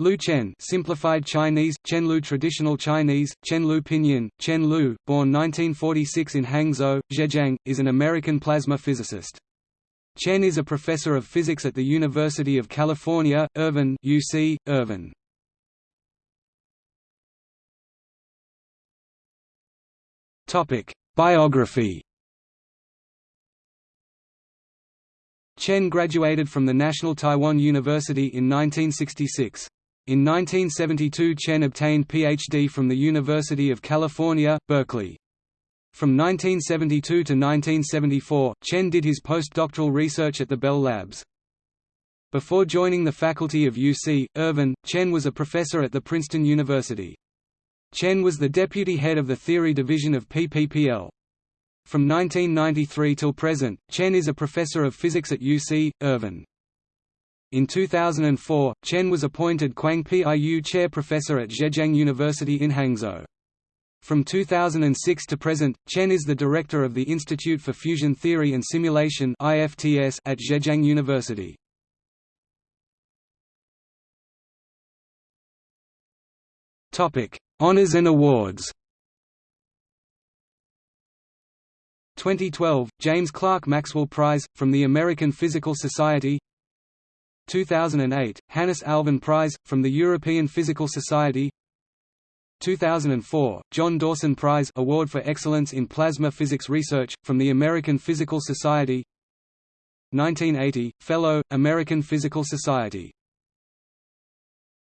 Liu Chen simplified Chinese, Chen Liu Traditional Chinese, Chen Liu Pinyin, Chen Liu, born 1946 in Hangzhou, Zhejiang, is an American plasma physicist. Chen is a professor of physics at the University of California, Irvine UC, Irvine. Biography Chen graduated from the National Taiwan University in 1966. In 1972 Chen obtained Ph.D. from the University of California, Berkeley. From 1972 to 1974, Chen did his postdoctoral research at the Bell Labs. Before joining the faculty of UC, Irvine, Chen was a professor at the Princeton University. Chen was the deputy head of the theory division of PPPL. From 1993 till present, Chen is a professor of physics at UC, Irvine. In 2004, Chen was appointed Kuang-Piu Chair Professor at Zhejiang University in Hangzhou. From 2006 to present, Chen is the director of the Institute for Fusion Theory and Simulation at Zhejiang University. Honours and awards 2012, James Clerk Maxwell Prize, from the American Physical Society 2008, Hannes Alfvén Prize, from the European Physical Society. 2004, John Dawson Prize Award for Excellence in Plasma Physics Research, from the American Physical Society. 1980, Fellow, American Physical Society